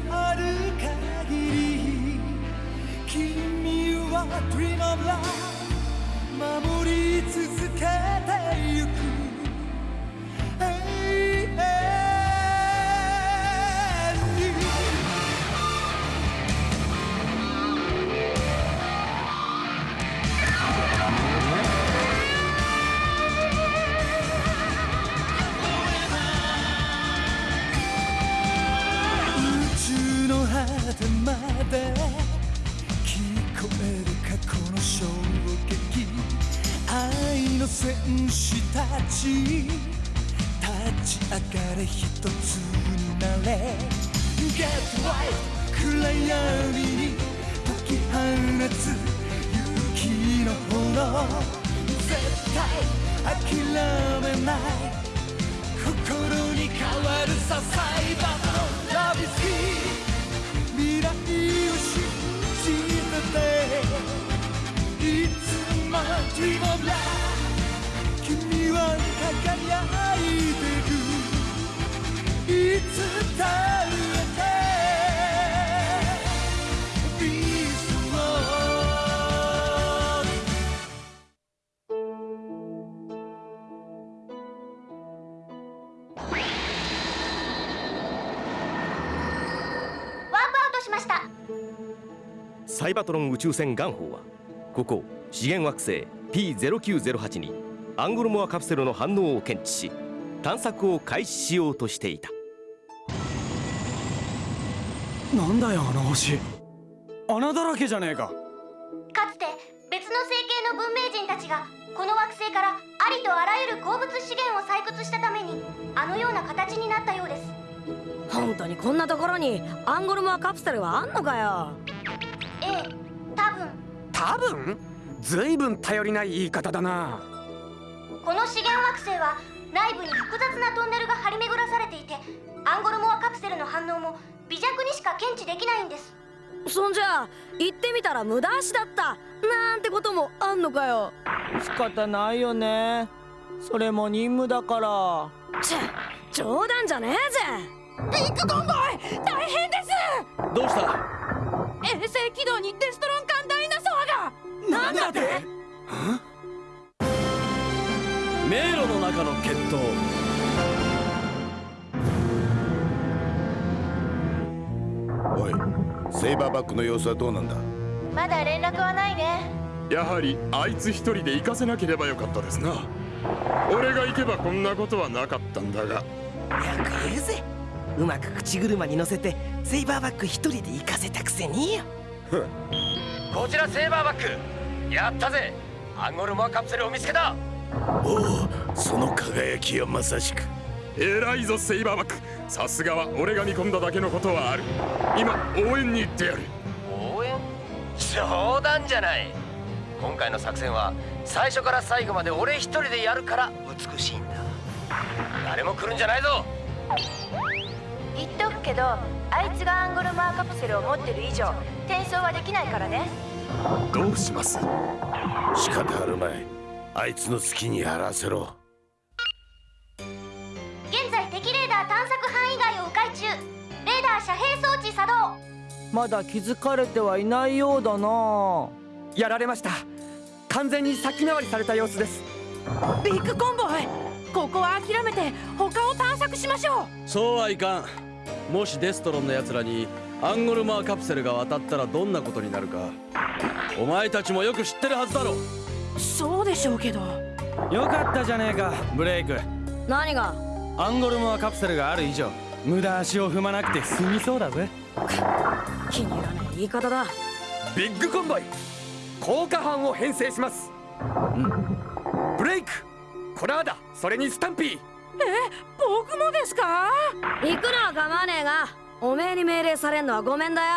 のある限り君は Dream of Love 守り続けてゆく。の戦士たち立ち上がれ一つになれ。Get right 暗闇に解き放つ勇気の炎絶対諦めない。心に変わるさサイバーのラビスキー。未来を信じてていつも Dream of Love は輝いてるいつだってビーストワープアウトしました。サイバトロン宇宙船ガンホーはここ資源惑星 P0908 にアンゴルモアカプセルの反応を検知し探索を開始しようとしていた。なんだよあの星。穴だらけじゃねえか。かつて別の星系の文明人たちがこの惑星からありとあらゆる鉱物資源を採掘したためにあのような形になったようです。本当にこんなところにアンゴルモアカプセルはあんのかよ？ええ多分。多分？ずいぶん頼りない言い方だなこの資源惑星は内部に複雑なトンネルが張り巡らされていてアンゴルモアカプセルの反応も微弱にしか検知できないんです。そんじゃ行ってみたら無駄足だった。なんてこともあんのかよ。仕方ないよね。それも任務だから。ちゃ冗談じゃねえぜ。ビッグコンボイ大変です。どうした？衛星軌道にデストロン艦ダイナソアが。なんだって？迷路の中の決闘。おいセイバーバックの様子はどうなんだ？まだ連絡はないね。やはりあいつ一人で行かせなければよかったですな。俺が行けばこんなことはなかったんだが。よく言うぜ。うまく口車に乗せてセイバーバック一人で行かせたくせによ。こちらセーバーバック。やったぜ。アンゴルモアカプセルを見つけたおおその輝きはまさしく。偉いぞセイバーバック。さすがは俺が見込んだだけのことはある。今応援に行ってやる。応援？冗談じゃない。今回の作戦は最初から最後まで俺一人でやるから美しいんだ。誰も来るんじゃないぞ。言っとくけどあいつがアンゴルモアカプセルを持ってる以上転送はできないからね。どうします？仕方あるまいあいつの好きにやらせろ。現在敵レーダー探索範囲外を迂回中。レーダー遮蔽装置作動。まだ気づかれてはいないようだな。やられました。完全に先回りされた様子です。ビッグコンボイここは諦めて他を探索しましょそうはいかん。もしデストロンの奴らにアンゴルマーカプセルが渡ったらどんなことになるか。お前たちもよく知ってるはずだろうそうでしょうけど。よかったじゃねえかブレイク。何が？アンゴルモアカプセルがある以上無駄足を踏まなくて済みそうだぜ。気に入らない言い方だ。ビッグコンボイ効果班を編成します。うん。ブレイクコラーダそれにスタンピー。え僕もですか？行くのは構わねえがおめえに命令されんのはごめんだよ。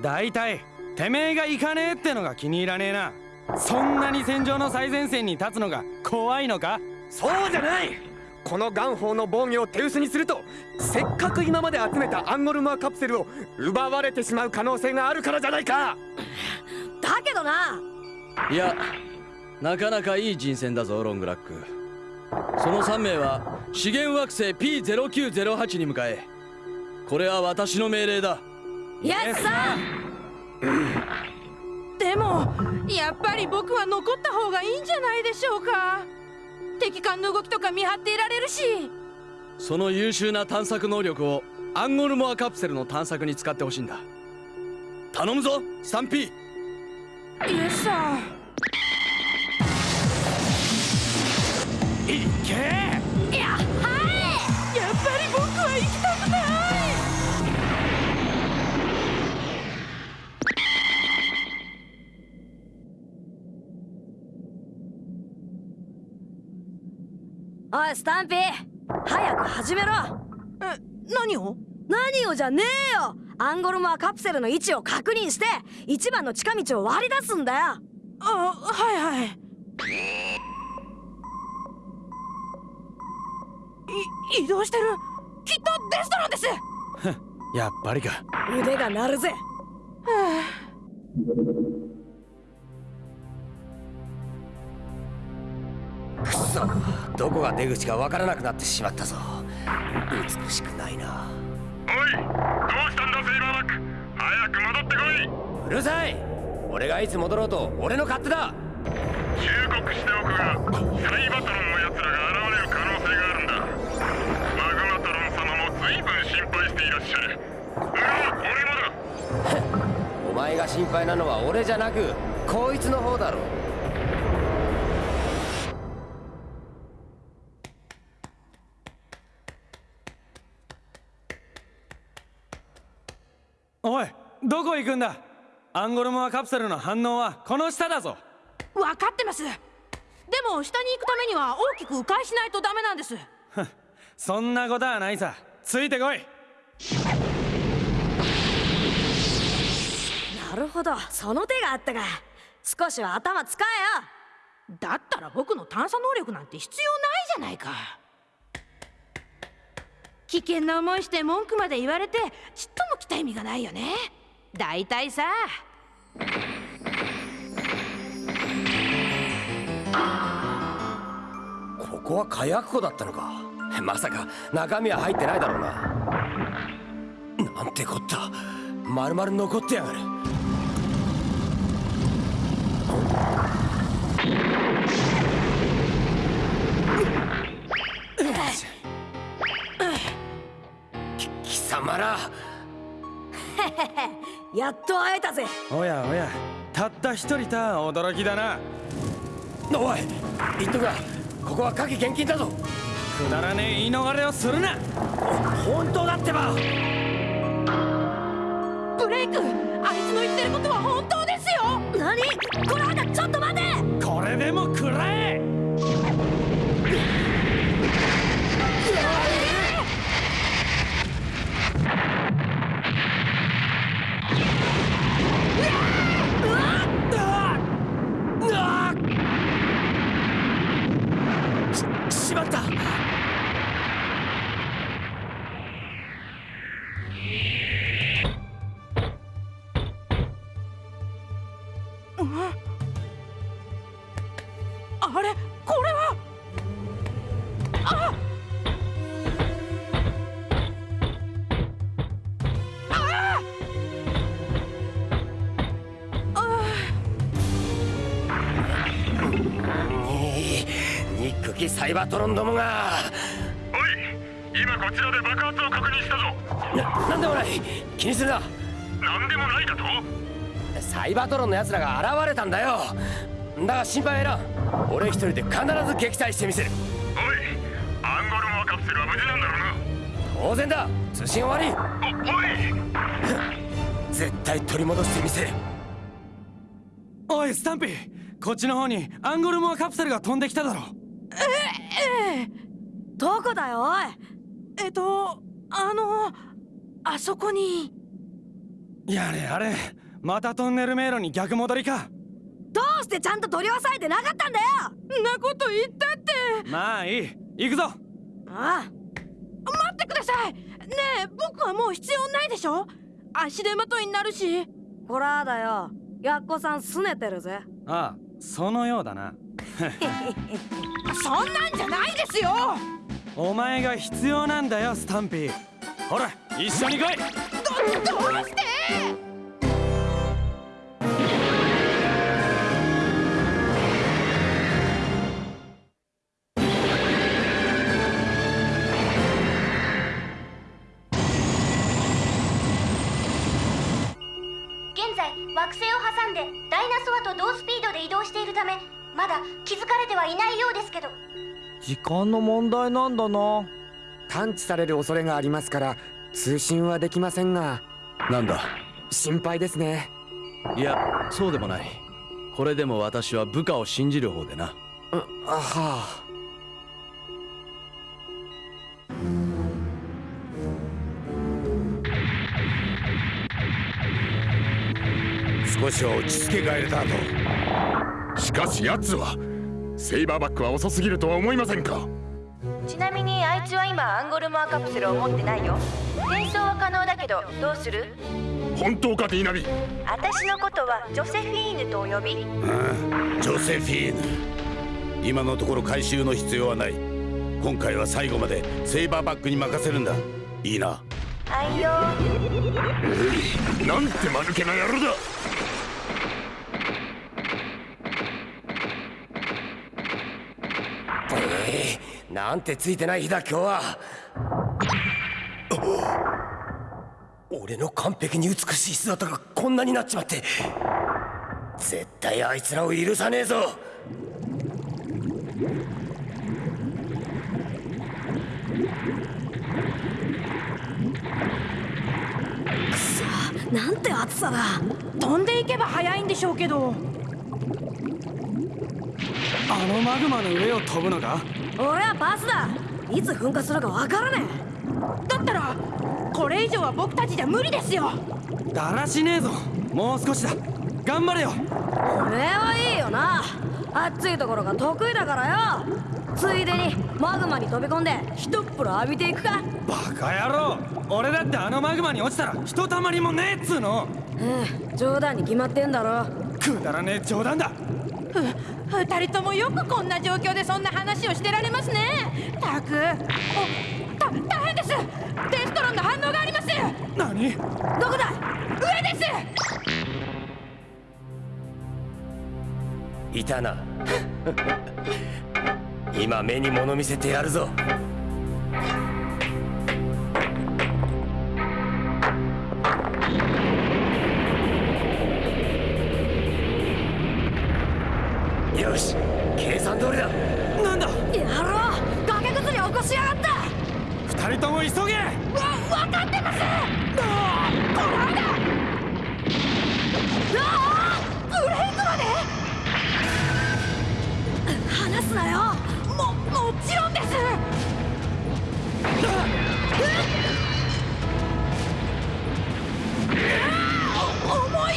大体てめえが行かねえってのが気に入らねえなそんなに戦場の最前線に立つのが怖いのか？そうじゃない！このガンホーの防御を手薄にするとせっかく今まで集めたアンゴルマーカプセルを奪われてしまう可能性があるからじゃないか！だけどな！いやなかなかいい人選だぞロングラック。その3名は資源惑星 P0908 に向かえ。これは私の命令だ。イエスさでもやっぱり僕は残った方がいいんじゃないでしょうか。敵艦の動きとか見張っていられるし。その優秀な探索能力をアンゴルモアカプセルの探索に使ってほしいんだ。頼むぞスタンピー。イエスさんいけおいスタンピー。早く始めろ。え何を？何をじゃねえよ。アンゴルモアカプセルの位置を確認して一番の近道を割り出すんだよ。あはいはい。い移動してる。きっとデストロンです。やっぱりか。腕が鳴るぜくそ。どこが出口かわからなくなってしまったぞ。美しくないな。おいどうしたんだセイバーバック。早く戻ってこい。うるさい。俺がいつ戻ろうと俺の勝手だ。忠告しておくがサイバトロンの奴らが現れる可能性があるんだ。マグマトロン様も随分心配していらっしゃる。うわ俺もだ。お前が心配なのは俺じゃなくこいつの方だろ。おどこ行くんだ？アンゴルモアカプセルの反応はこの下だぞ。分かってます。でも下に行くためには大きく迂回しないとダメなんです。そんなことはないさ。ついてこい。なるほど。その手があったか。少しは頭使えよ。だったら僕の探査能力なんて必要ないじゃないか。危険な思いして文句まで言われてちっとも来た意味がないよね大体さ。ここは火薬庫だったのか。まさか中身は入ってないだろうな。なんてこった。丸々残ってやがる。き貴様ら やっと会えたぜ。おやおやたった一人た驚きだな。おい言っとくがここは火器厳禁だぞ。くだらねえ言い逃れをするな。本当だってば。ブレイクあいつの言ってることは本当ですよ。何？これあんたちょっと待てあれこれは。あ。あ。にニックキサイバトロンどもが。おい今こちらで爆発を確認したぞ。ななんでもない。気にするな。何でもないだと？サイバトロンの奴らが現れたんだよ。だが心配はいらん俺一人で必ず撃退してみせる。おいアンゴルモアカプセルは無事なんだろうな。当然だ。通信終わり。おおい。絶対取り戻してみせる。おいスタンピーこっちの方にアンゴルモアカプセルが飛んできただろええどこだよおいえっとあのあそこにやれやれまたトンネル迷路に逆戻りかどうしてちゃんと取り押さえてなかったんだよ！なこと言ったって。まあいい。行くぞ。ああ待ってください。ねえ僕はもう必要ないでしょ？足手まといになるし。こらだよ。やっこさん拗ねてるぜ。ああそのようだな。そんなんじゃないですよ！お前が必要なんだよスタンピー。ほら一緒に来い。どどうして？惑星を挟んでダイナソアと同スピードで移動しているためまだ気づかれてはいないようですけど。時間の問題なんだな。探知される恐れがありますから通信はできませんが。なんだ？心配ですね。いやそうでもない。これでも私は部下を信じる方でな。あはあ少しは落ち着けガエルターしかし奴はセイバーバックは遅すぎるとは思いませんか？ちなみにあいつは今アンゴルモアカプセルを持ってないよ。転送は可能だけどどうする？本当かディーナビ？私のことはジョセフィーヌとお呼び。うんジョセフィーヌ。今のところ回収の必要はない。今回は最後までセイバーバックに任せるんだ。いいな。はいよ。なんて間抜けな野郎だええなんてついてない日だ今日は。俺の完璧に美しい姿がこんなになっちまって絶対あいつらを許さねえぞ。なんて暑さだ。飛んでいけば早いんでしょうけど。あのマグマの上を飛ぶのか俺はパスだ。いつ噴火するかわからねだったらこれ以上は僕たちじゃ無理ですよ。だらしねえぞ。もう少しだ。頑張れよ。えおめえはいいよな。暑いところが得意だからよ。ついでにマグマに飛び込んで一っ風呂浴びていくか。バカ野郎。俺だってあのマグマに落ちたらひとたまりもねえっつうの。うん冗談に決まってんだろ。くだらねえ冗談だ。ふ二人ともよくこんな状況でそんな話をしてられますね。たく。おた大変です。デストロンの反応があります。何？どこだ？上です。いたな。今目に物見せてやるぞよし計算通りだ。なんだ？やろう。崖崩れ起こしやがった。二人とも急げ。わ分かってます。どうこの間ああブレイクまで。離すなよ。ももちろんです。お重い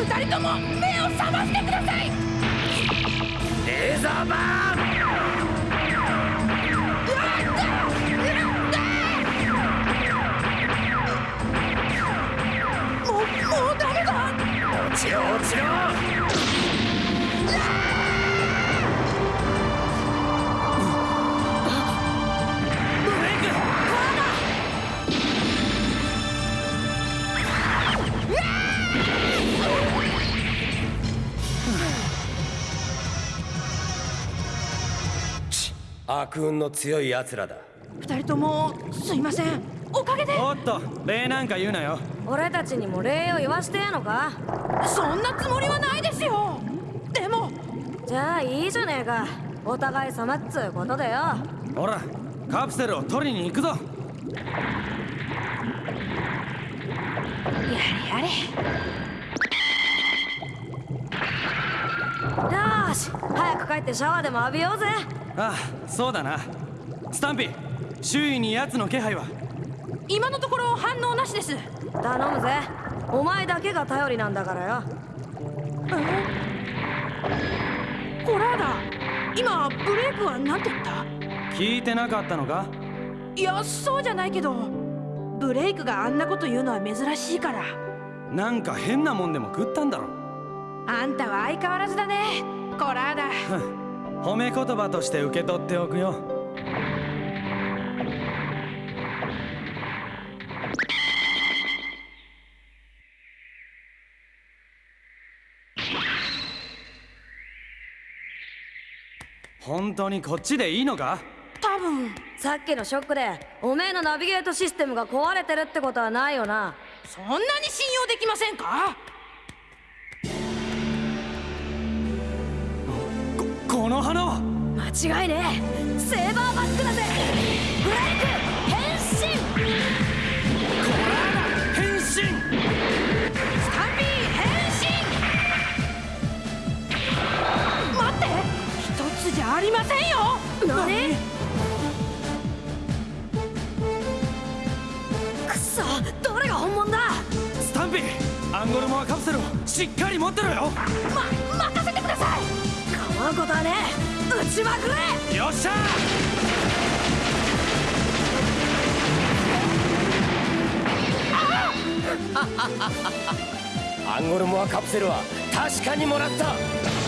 二人とも目を覚ましてください。レーザーバーン！悪運の強い奴らだ。二人ともすいません。おかげで。おっと礼なんか言うなよ。俺たちにも礼を言わしてえのか？そんなつもりはないですよ。でも。じゃあいいじゃねえか。お互い様っつうことでよ。ほらカプセルを取りに行くぞ。やれやれ。よし早く帰ってシャワーでも浴びようぜああそうだな。スタンピー周囲に奴の気配は？今のところ反応なしです。頼むぜ。お前だけが頼りなんだからよ。コラーダ今ブレイクは何て言った？聞いてなかったのか？いやそうじゃないけど。ブレイクがあんなこと言うのは珍しいから。なんか変なもんでも食ったんだろ。あんたは相変わらずだね。コラーダ褒め言葉として受け取っておくよ。本当にこっちでいいのか？多分さっきのショックでおめえのナビゲートシステムが壊れてるってことはないよな。そんなに信用できませんか？この花は。間違いねえ。セーバーバックだぜ。ブレイク変身。変身。スタンビー変身。待って。一つじゃありませんよ。何？くそどれが本物だ？スタンピーアンゴルモアカプセルをしっかり持ってろよ。ま任せてくださいことはね撃ちまくれよっしゃアンゴルモアカプセルは確かにもらっ。た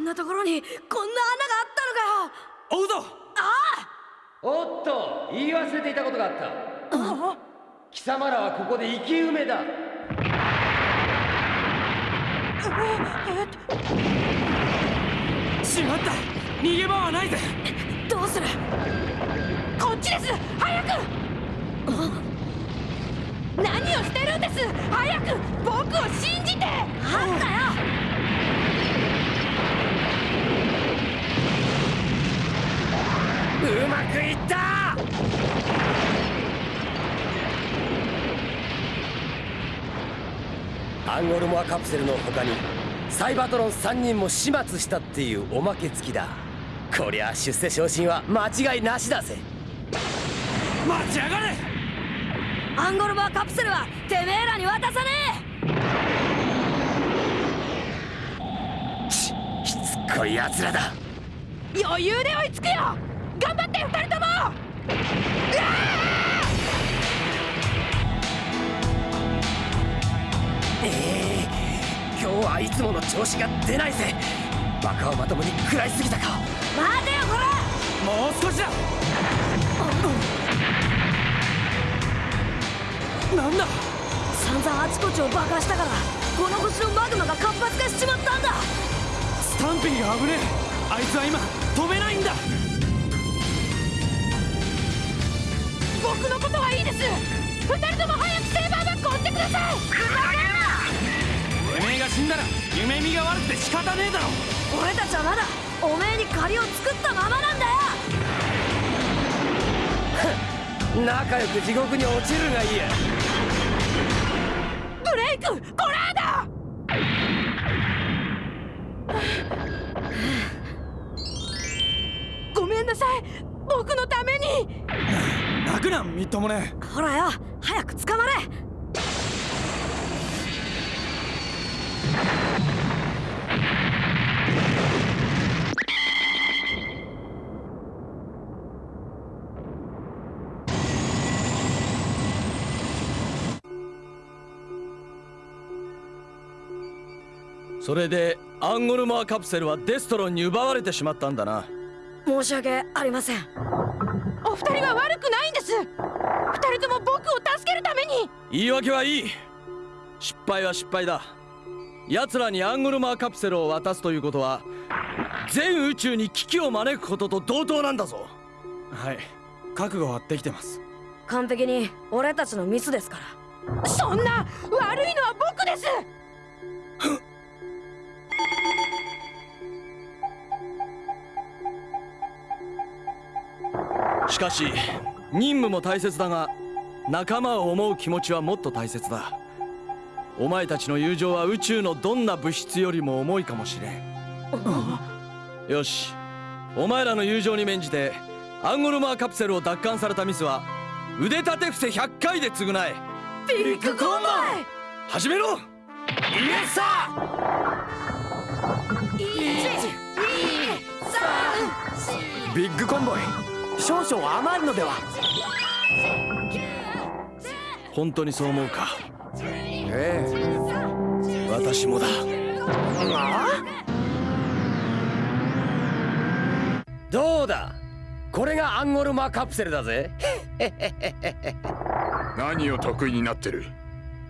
んなところにこんな穴があったのかよ。追うぞ。あおっと言い忘れていたことがあった。貴様らはここで生き埋めだ。しまった。逃げ場はないぜ。どうする。こっちです。早く。何をしてるんです。早く。僕を信じて。なんだようまくいった！アンゴルモアカプセルの他にサイバトロン3人も始末したっていうおまけ付きだ。こりゃ出世昇進は間違いなしだぜ。待ちやがれ！アンゴルバーカプセルはてめえらに渡さねししつっこい奴らだ。余裕で追いつくよ頑張って二人ともええ今日はいつもの調子が出ないぜバカをまともに食らいすぎたか待てよこらもう少しだなんだ散々あちこちを爆破したからこの星のマグマが活発化しちまったんだスタンピーが危ねえあいつは今飛べないんだ。僕のことはいいです。二人とも早くセーバーバッグを追ってください。てめえが死んだら夢見が悪くて仕方ねえだろ。俺たちはまだおめえに借りを作ったままなんだよ。仲良く地獄に落ちるがいいや。ブレイクコラ泣くなみっともねほらよ早く捕まれ。それでアンゴルモアカプセルはデストロンに奪われてしまったんだな。申し訳ありません。お二人は悪くないんです。二人とも僕を助けるために。言い訳はいい。失敗は失敗だ。奴らにアンゴルマーカプセルを渡すということは全宇宙に危機を招くことと同等なんだぞ。はい。覚悟はできてます。完璧に俺たちのミスですから。そんな悪いのは僕です しかし任務も大切だが仲間を思う気持ちはもっと大切だ。お前たちの友情は宇宙のどんな物質よりも重いかもしれん。よし。お前らの友情に免じてアンゴルマーカプセルを奪還されたミスは腕立て伏せ100回で償え。ビッグコンボイ！始めろ！イエスさ！ビッグコンボイ少々甘いのでは。本当にそう思うか？ええ。私もだ。どうだ？これがアンゴルマカプセルだぜ。何を得意になってる？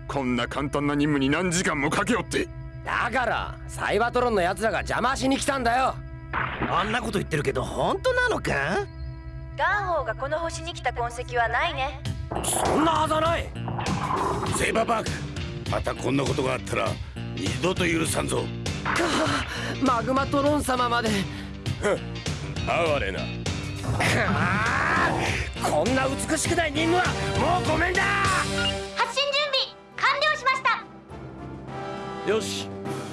こんな簡単な任務に何時間もかけよって。だからサイバトロンの奴らが邪魔しに来たんだよ。あんなこと言ってるけど本当なのか？ガンホーがこの星に来た痕跡はないね。そんなはずはない。セイバーバーグまたこんなことがあったら二度と許さんぞ。かマグマトロン様まで。哀れな。こんな美しくない任務はもうごめんだ。発進準備完了しました。よし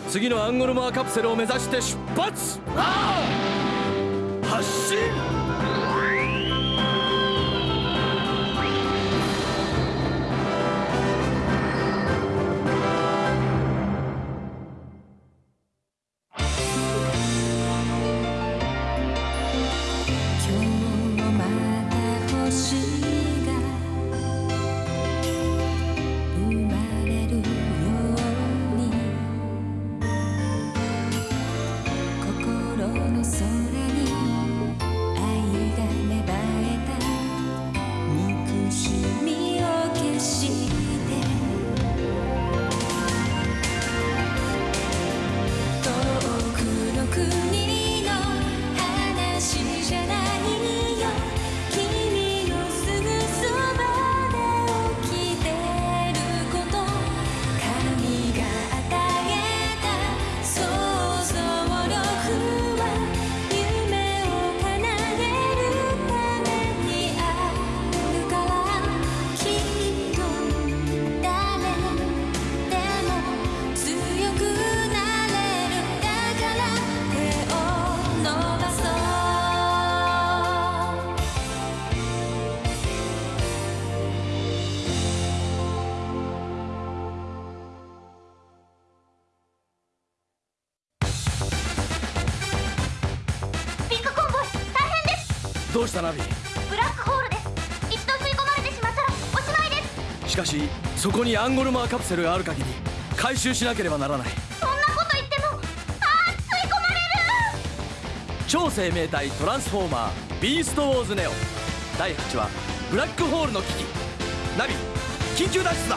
次のアンゴルモアカプセルを目指して出発。発進したナビ。ブラックホールです。一度吸い込まれてしまったらおしまいです。しかしそこにアンゴルモアカプセルがある限り回収しなければならない。そんなこと言ってもあー吸い込まれる。超生命体トランスフォーマービーストウォーズネオ。第8話ブラックホールの危機。ナビ緊急脱出だ